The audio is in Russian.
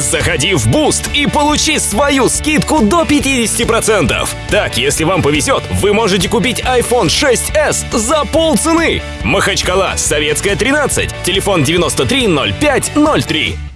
Заходи в Boost и получи свою скидку до 50%. Так, если вам повезет, вы можете купить iPhone 6s за полцены. Махачкала, Советская 13, телефон 930503.